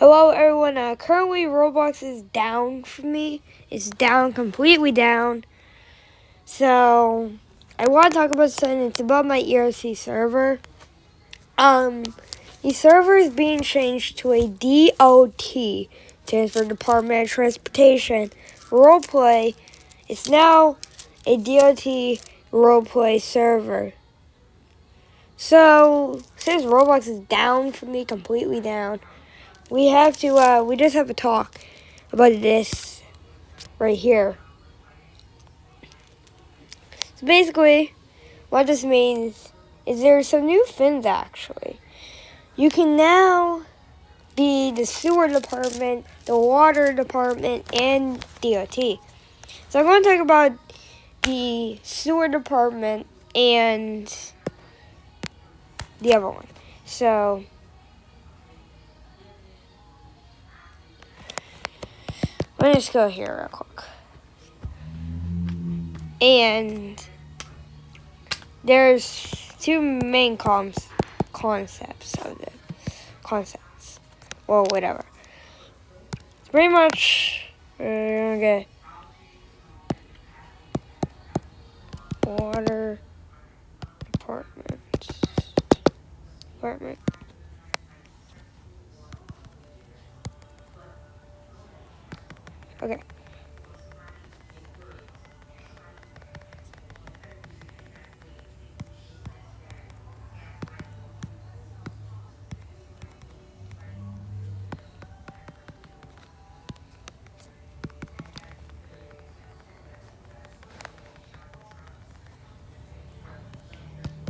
Hello everyone, uh, currently Roblox is down for me. It's down, completely down. So, I want to talk about something. It's about my ERC server. Um, the server is being changed to a DOT, stands for Department of Transportation, roleplay. It's now a DOT roleplay server. So, since Roblox is down for me, completely down, we have to, uh, we just have to talk about this right here. So basically, what this means is there are some new fins actually. You can now be the sewer department, the water department, and DOT. So I'm going to talk about the sewer department and the other one. So Just go here real quick. And there's two main cons concepts of the concepts. Well, whatever. It's pretty much get water Okay.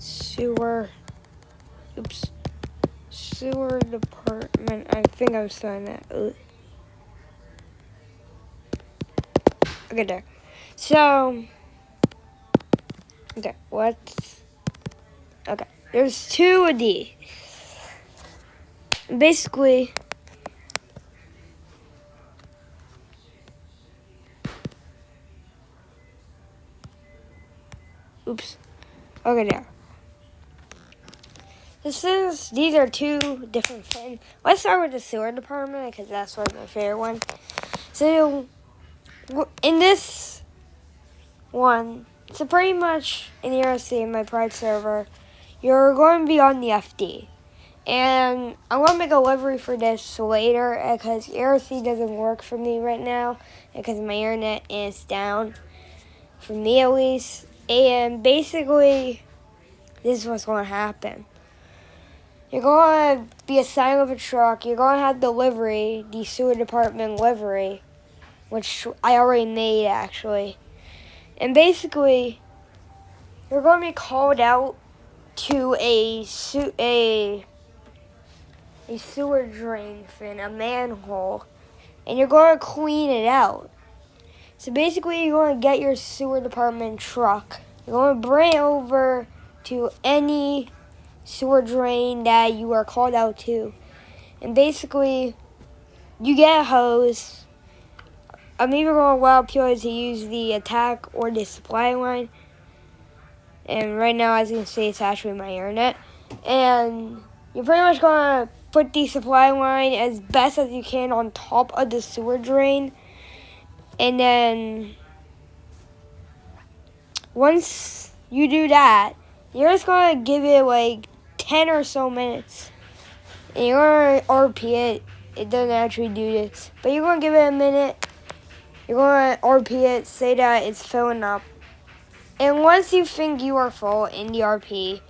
Sewer. Oops. Sewer department. I think I'm saying that. Ugh. Okay, there. So, okay, what? Okay, there's two of these. Basically, oops. Okay, there. This is, these are two different things. Let's start with the sewer department because that's of my favorite ones. So, in this one, so pretty much in ERC, my Pride server, you're going to be on the FD. And I'm going to make a livery for this later uh, because ERC doesn't work for me right now uh, because my internet is down, for me at least. And basically, this is what's going to happen. You're going to be assigned with a truck. You're going to have delivery, the sewer department livery which I already made actually. And basically, you're going to be called out to a su- a a sewer drain fin, a manhole, and you're going to clean it out. So basically, you're going to get your sewer department truck. You're going to bring it over to any sewer drain that you are called out to. And basically, you get a hose I'm either going to allow people to use the attack or the supply line. And right now, as you can see, it's actually my internet. And you're pretty much going to put the supply line as best as you can on top of the sewer drain. And then once you do that, you're just going to give it like 10 or so minutes. And you're going to RP it. It doesn't actually do this. But you're going to give it a minute you're going to RP it, say that it's filling up. And once you think you are full in the RP,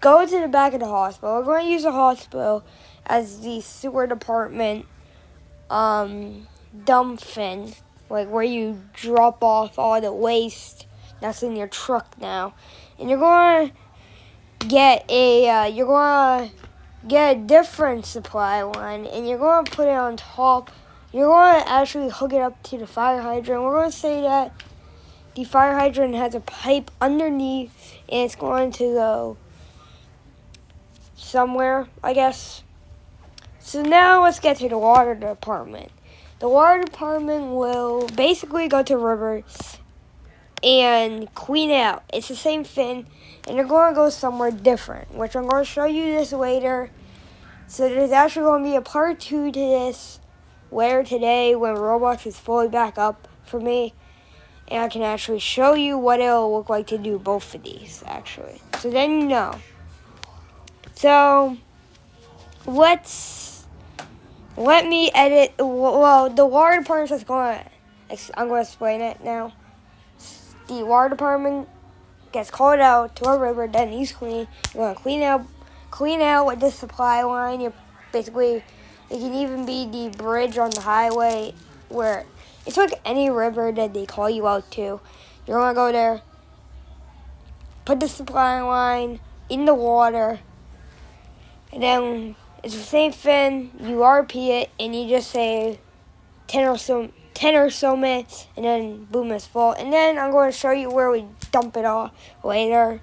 go to the back of the hospital. We're going to use the hospital as the sewer department um, dump fin, like where you drop off all the waste that's in your truck now. And you're going to get a, uh, you're going to get a different supply line, and you're going to put it on top you're going to actually hook it up to the fire hydrant. We're going to say that the fire hydrant has a pipe underneath and it's going to go somewhere, I guess. So now let's get to the water department. The water department will basically go to rivers and clean out. It's the same thing, and they're going to go somewhere different, which I'm going to show you this later. So there's actually going to be a part two to this later today when Roblox is fully back up for me. And I can actually show you what it'll look like to do both of these, actually. So then you know. So, let's, let me edit, well, the water department is going to, I'm going to explain it now. The water department gets called out to a river, then he's clean. You're going to clean out, clean out with the supply line. You're basically, it can even be the bridge on the highway where it's like any river that they call you out to. You're to go there, put the supply line in the water, and then it's the same thing. You RP it, and you just say 10 or so 10 or so minutes, and then boom, it's full. And then I'm going to show you where we dump it all later,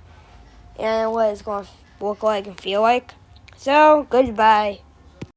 and what it's going to look like and feel like. So, goodbye.